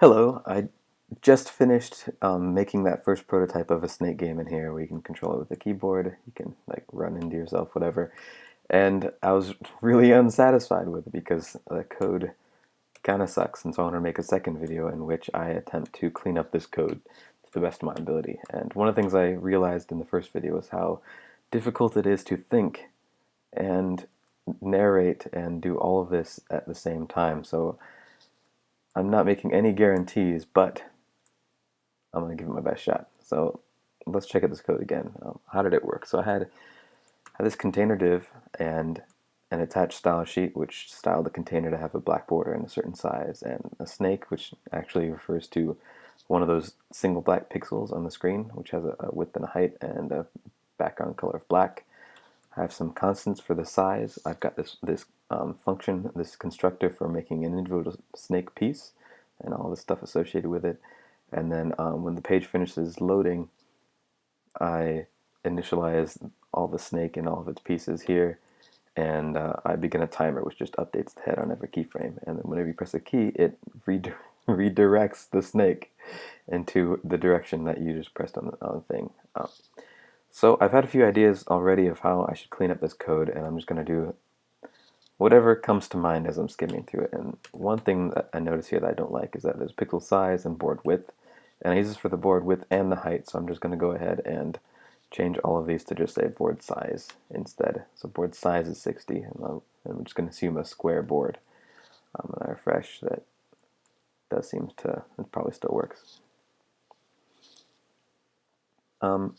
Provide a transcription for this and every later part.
Hello, I just finished um, making that first prototype of a snake game in here where you can control it with a keyboard, you can like run into yourself, whatever. And I was really unsatisfied with it because the code kind of sucks, and so I want to make a second video in which I attempt to clean up this code to the best of my ability. And one of the things I realized in the first video was how difficult it is to think and narrate and do all of this at the same time. So I'm not making any guarantees, but I'm going to give it my best shot. So let's check out this code again. Um, how did it work? So I had, had this container div and an attached style sheet which styled the container to have a black border and a certain size and a snake which actually refers to one of those single black pixels on the screen which has a, a width and a height and a background color of black. I have some constants for the size. I've got this, this um, function, this constructor for making an individual snake piece and all the stuff associated with it. And then um, when the page finishes loading, I initialize all the snake and all of its pieces here and uh, I begin a timer which just updates the head on every keyframe and then whenever you press a key it redirects the snake into the direction that you just pressed on the, thing. Um, so I've had a few ideas already of how I should clean up this code and I'm just going to do whatever comes to mind as I'm skimming through it. And one thing that I notice here that I don't like is that there's pixel size and board width. And I use this for the board width and the height, so I'm just going to go ahead and change all of these to just say board size instead. So board size is 60, and I'm, just going to assume a square board. Um, and I refresh, that does seem to, it probably still works. Um,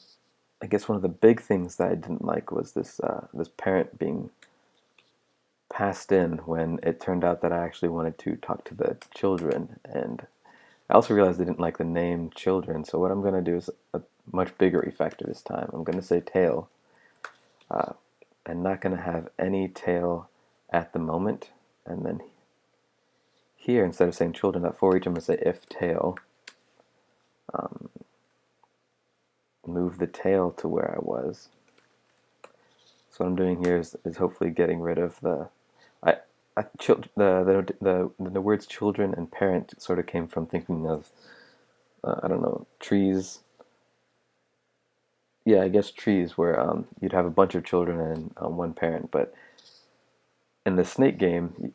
I guess one of the big things that I didn't like was this uh, this parent being passed in when it turned out that I actually wanted to talk to the children and I also realized I didn't like the name children so what I'm going to do is a much bigger refactor this time. I'm going to say tail. Uh, I'm not going to have any tail at the moment. And then here, instead of saying children at for each, I'm going to say if tail. Um, move the tail to where I was. So what I'm doing here is, is hopefully getting rid of the I, I the, the, the the words children and parent sort of came from thinking of uh, I don't know trees yeah, I guess trees where um, you'd have a bunch of children and um, one parent. But in the snake game,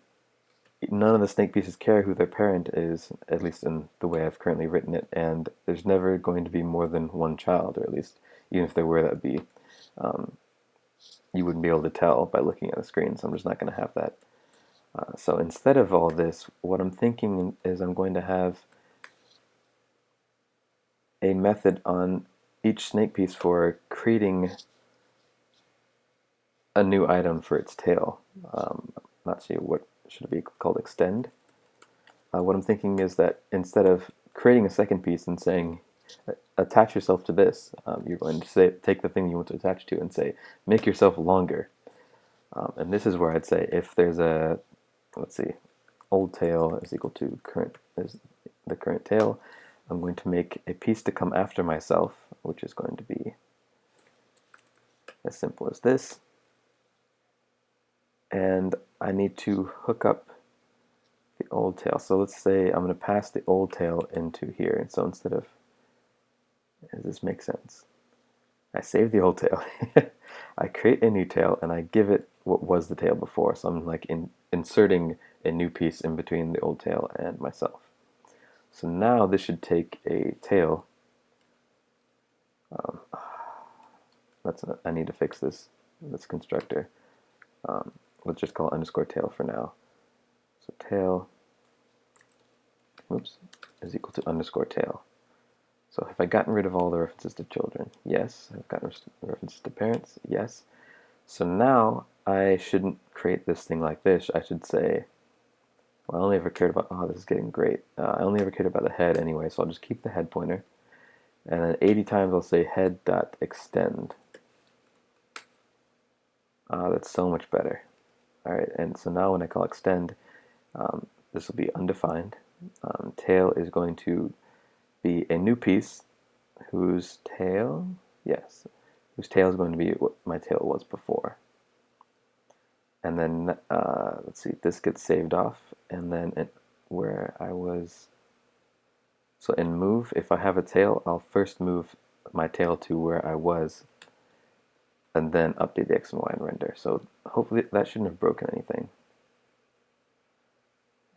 none of the snake pieces care who their parent is, at least in the way I've currently written it. And there's never going to be more than one child, or at least even if there were, that would be um, you wouldn't be able to tell by looking at the screen. So I'm just not going to have that. Uh, so instead of all this, what I'm thinking is I'm going to have a method on each snake piece for creating a new item for its tail. Um, not sure what should it be called extend. Uh, what I'm thinking is that instead of creating a second piece and saying attach yourself to this, um, you're going to say take the thing you want to attach to and say make yourself longer. Um, and this is where I'd say if there's a let's see, old tail is equal to current is the current tail, I'm going to make a piece to come after myself, which is going to be as simple as this. And I need to hook up the old tail. So let's say I'm going to pass the old tail into here. And so instead of, does this make sense? I save the old tail. I create a new tail and I give it what was the tail before. So I'm like in, inserting a new piece in between the old tail and myself. So now this should take a tail. Um, that's I need to fix this this constructor. Um, let's just call underscore tail for now. So tail, oops, is equal to underscore tail. So have I gotten rid of all the references to children? Yes. I've gotten references to parents? Yes. So now I shouldn't create this thing like this. I should say well, I only ever cared about, oh, this is getting great. Uh, I only ever cared about the head anyway, so I'll just keep the head pointer. And then 80 times I'll say head head.extend. Ah, that's so much better. Alright, and so now when I call extend, um, this will be undefined. Um, tail is going to be a new piece whose tail, yes, whose tail is going to be what my tail was before and then uh, let's see this gets saved off and then it, where I was So in move, if I have a tail, I'll first move my tail to where I was and then update the X and Y in render. So hopefully that shouldn't have broken anything.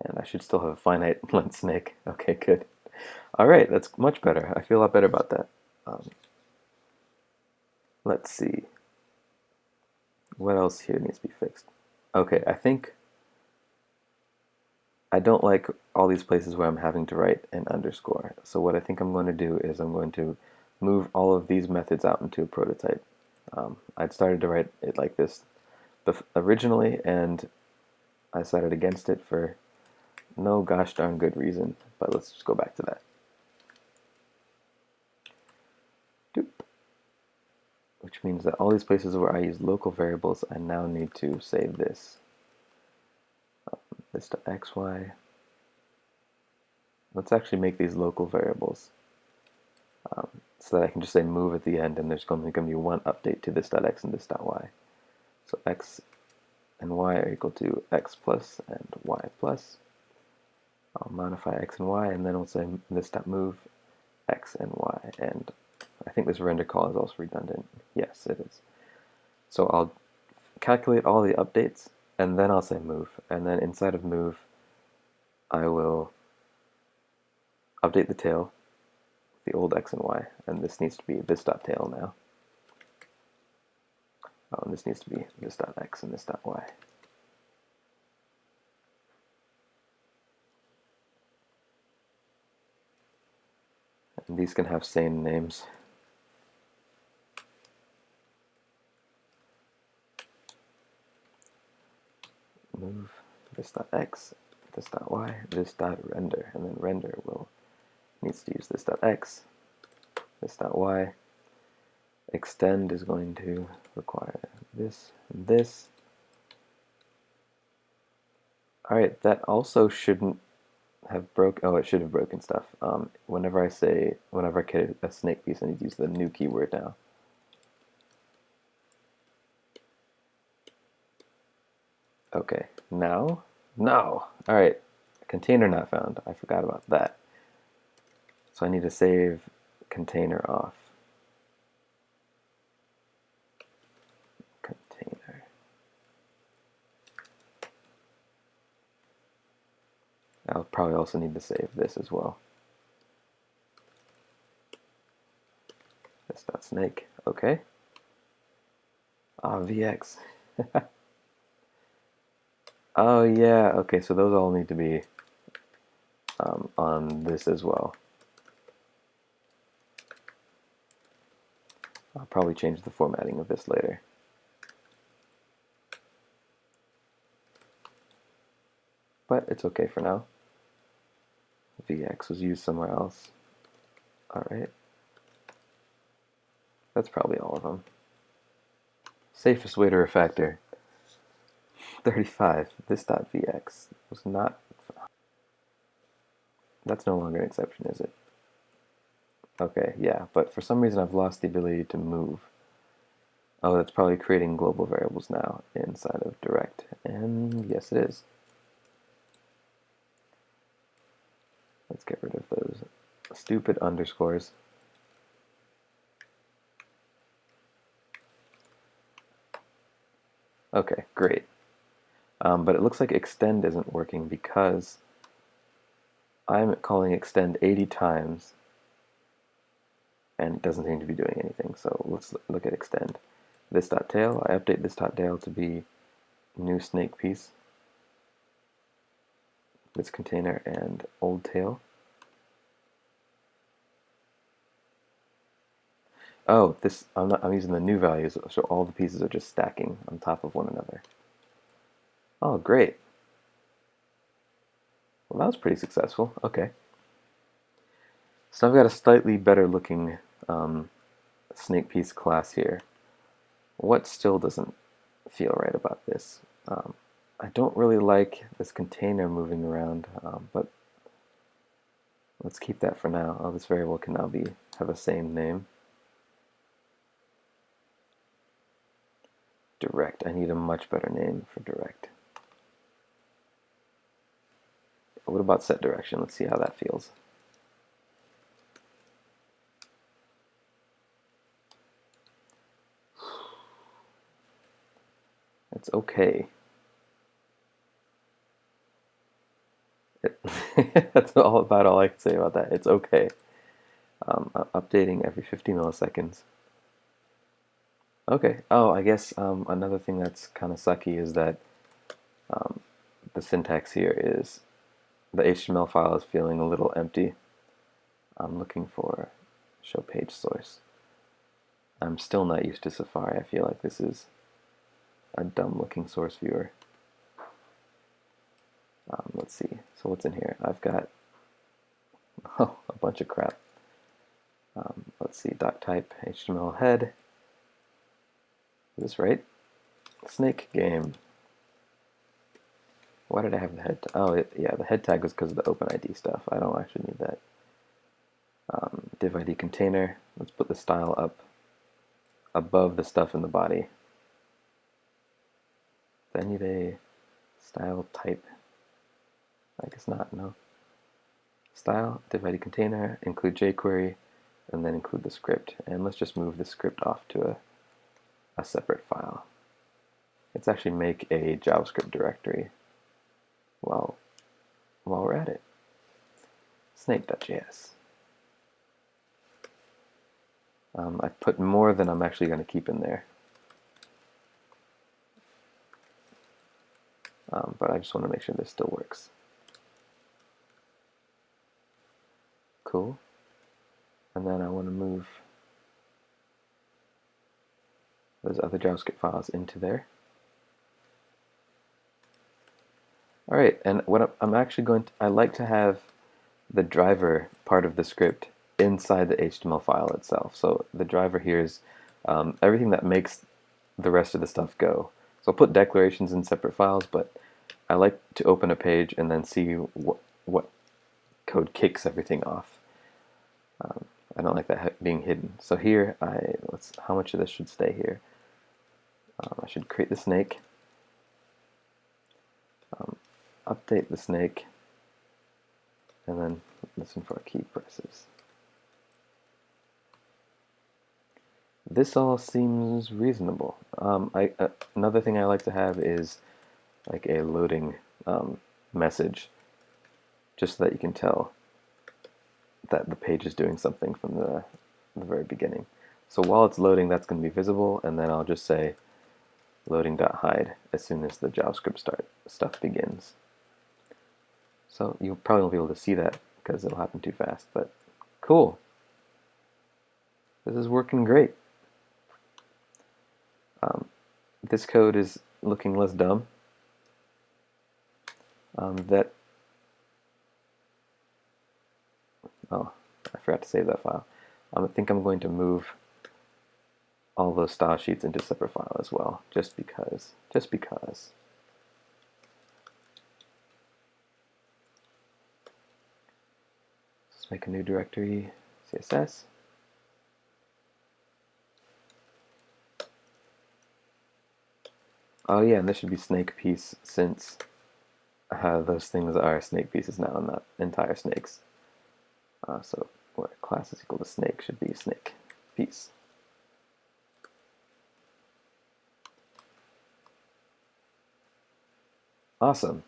And I should still have a finite length snake. Okay, good. All right, that's much better. I feel a lot better about that. Um, let's see. What else here needs to be fixed? Okay, I think I don't like all these places where I'm having to write an underscore. So what I think I'm going to do is I'm going to move all of these methods out into a prototype. Um, I'd started to write it like this originally, and I decided against it for no gosh darn good reason, but let's just go back to that. Doop. Which means that all these places where I use local variables, I now need to save this. Um, this to xy. Let's actually make these local variables um, so that I can just say move at the end and there's going to be one update to this dot x and this dot y. So x and y are equal to x plus and y plus. I'll modify x and y, and then we'll say this dot move x and y. And I think this render call is also redundant. Yes, it is. So I'll calculate all the updates, and then I'll say move. And then inside of move, I will update the tail, the old x and y, and this needs to be this dot tail now. Oh, and this needs to be this dot x and this dot y. these can have same names. Move this dot x, this dot y, this dot render, and then render will needs to use this dot x, this dot y. Extend is going to require this and this. Alright, that also shouldn't have broke. Oh, it should have broken stuff. Um, whenever I say, whenever I get a snake piece, I need to use the new keyword now. Okay, now, no. All right, container not found. I forgot about that. So I need to save container off. I'll probably also need to save this as well. This dot snake, okay. Ah, VX. oh yeah, okay, so those all need to be um, on this as well. I'll probably change the formatting of this later. But it's okay for now. VX was used somewhere else. Alright. That's probably all of them. Safest way to refactor. 35. This dot VX was not... That's no longer an exception, is it? Okay, yeah, but for some reason I've lost the ability to move. Oh, that's probably creating global variables now inside of direct. And yes, it is. Let's get rid of those stupid underscores. Okay, great. Um, but it looks like extend isn't working because I'm calling extend 80 times and it doesn't seem to be doing anything. So let's look at extend. This dot tail, I update this dot tail to be new snake piece this container and old tail. Oh, this I'm not I'm using the new values, so all the pieces are just stacking on top of one another. Oh, great. Well, that was pretty successful. Okay. So I've got a slightly better looking um, snake piece class here. What still doesn't feel right about this? Um, I don't really like this container moving around, um, but let's keep that for now. Oh, this variable can now be have a same name. direct. I need a much better name for direct. What about set direction? Let's see how that feels. It's okay. That's all about all I can say about that. It's okay. Um, updating every 50 milliseconds. Okay. Oh, I guess um, another thing that's kind of sucky is that um, the syntax here is the HTML file is feeling a little empty. I'm looking for show page source. I'm still not used to Safari. I feel like this is a dumb looking source viewer. Um, let's see. So what's in here? I've got oh, a bunch of crap. Um, let's see. Doc type HTML head. Is this right? Snake game. Why did I have the head? Oh, it, yeah, the head tag was because of the OpenID stuff. I don't actually need that. Um, div ID container. Let's put the style up above the stuff in the body. I need a style type? I guess not, no. Style, div ID container, include jQuery, and then include the script. And let's just move the script off to a, a separate file. Let's actually make a JavaScript directory while, while we're at it. Snake.js. Um, I put more than I'm actually going to keep in there. Um, but I just want to make sure this still works. Cool. And then I want to move those other JavaScript files into there. All right, and what I'm actually going to, I like to have the driver part of the script inside the HTML file itself. So the driver here is um, everything that makes the rest of the stuff go. So I'll put declarations in separate files, but I like to open a page and then see what, what code kicks everything off. Um, I don't like that being hidden. So here, I let's how much of this should stay here? Um, I should create the snake, um, update the snake, and then listen for key presses. this all seems reasonable. Um, I, uh, another thing I like to have is like a loading um, message, just so that you can tell that the page is doing something from the, the very beginning. So while it's loading, that's going to be visible, and then I'll just say loading.hide as soon as the JavaScript start stuff begins. So you probably won't be able to see that because it'll happen too fast, but cool. This is working great. Um, this code is looking less dumb. Um, that oh, I forgot to save that file. Um, I think I'm going to move all those style sheets into separate file as well, just because. Just because. Let's make a new directory, CSS. Oh yeah, and this should be snake piece since uh, those things are snake pieces now, not entire snakes. Uh, so where class is equal to snake should be snake piece. Awesome.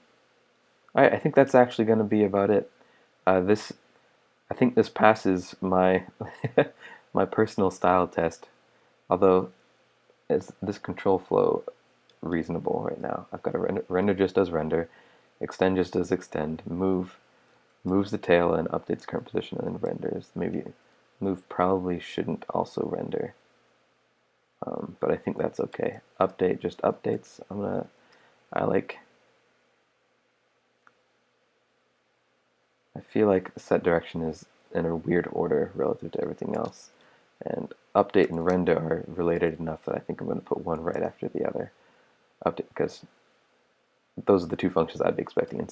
All right, I think that's actually going to be about it. Uh, this, I think this passes my my personal style test. Although, it's, this control flow reasonable right now. I've got a render, render just does render, extend just does extend, move moves the tail and updates current position and then renders. Maybe move probably shouldn't also render. Um, but I think that's okay. Update just updates. I'm gonna I like I feel like set direction is in a weird order relative to everything else. And update and render are related enough that I think I'm going to put one right after the other update because those are the two functions I'd be expecting in,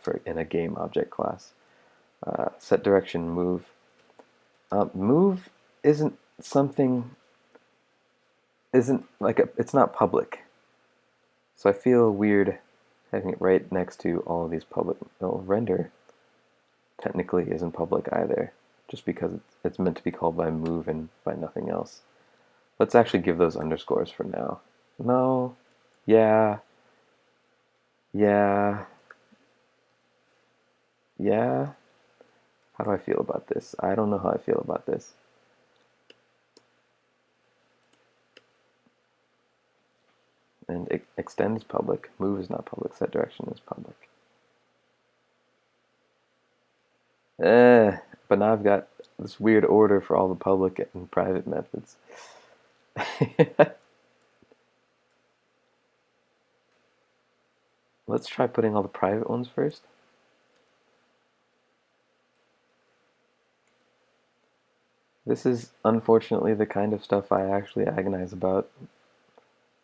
for, in a game object class. Uh, set direction, move. Uh, move isn't something, isn't like a, it's not public. So I feel weird having it right next to all of these public, well, render technically isn't public either, just because it's meant to be called by move and by nothing else. Let's actually give those underscores for now. No, Yeah. Yeah. Yeah. How do I feel about this? I don't know how I feel about this. And extend is public, move is not public, set direction is public. Eh, but now I've got this weird order for all the public and private methods. Let's try putting all the private ones first. This is unfortunately the kind of stuff I actually agonize about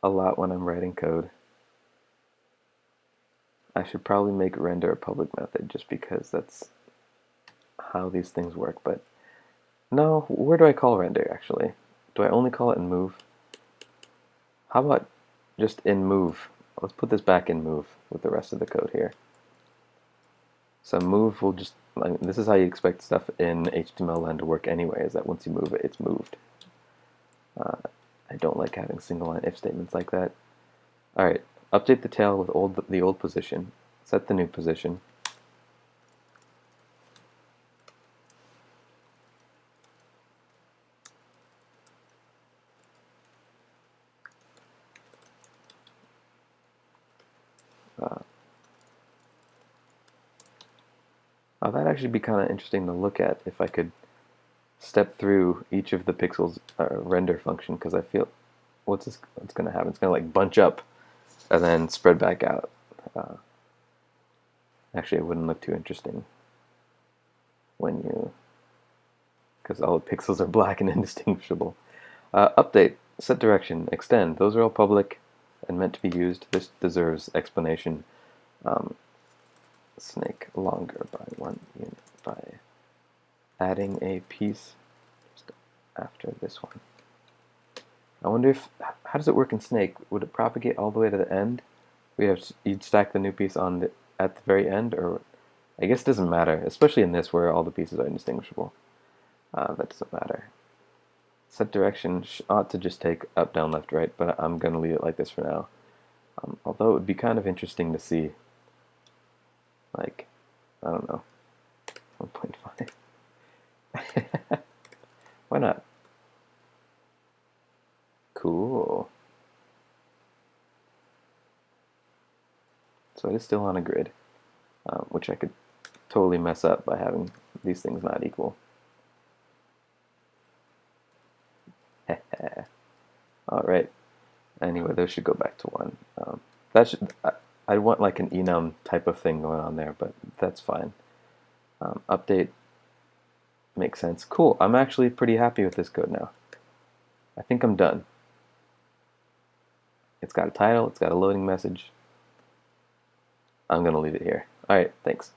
a lot when I'm writing code. I should probably make render a public method just because that's how these things work, but no, where do I call render actually? Do I only call it in move? How about just in move? Let's put this back in move with the rest of the code here. So move will just, this is how you expect stuff in HTML to work anyway, is that once you move it, it's moved. Uh, I don't like having single line if statements like that. Alright, update the tail with old the old position, set the new position, actually be kind of interesting to look at if I could step through each of the pixels uh, render function because I feel what's this, what's going to happen? It's going to like bunch up and then spread back out. Uh, actually, it wouldn't look too interesting when you because all the pixels are black and indistinguishable. Uh, update, set direction, extend. Those are all public and meant to be used. This deserves explanation. Um, snake longer by one unit by adding a piece just after this one. I wonder if, how does it work in Snake? Would it propagate all the way to the end? We have, you'd stack the new piece on the, at the very end, or I guess it doesn't matter, especially in this where all the pieces are indistinguishable. Uh, that doesn't matter. Set direction ought to just take up, down, left, right, but I'm going to leave it like this for now. Um, although it would be kind of interesting to see, like, I don't know, 1.5. Why not? Cool. So it is still on a grid, um, which I could totally mess up by having these things not equal. All right. Anyway, those should go back to one. Um, that should. I, I, want like an enum type of thing going on there, but that's fine. Um, update makes sense. Cool. I'm actually pretty happy with this code now. I think I'm done. It's got a title. It's got a loading message. I'm gonna leave it here. All right. Thanks.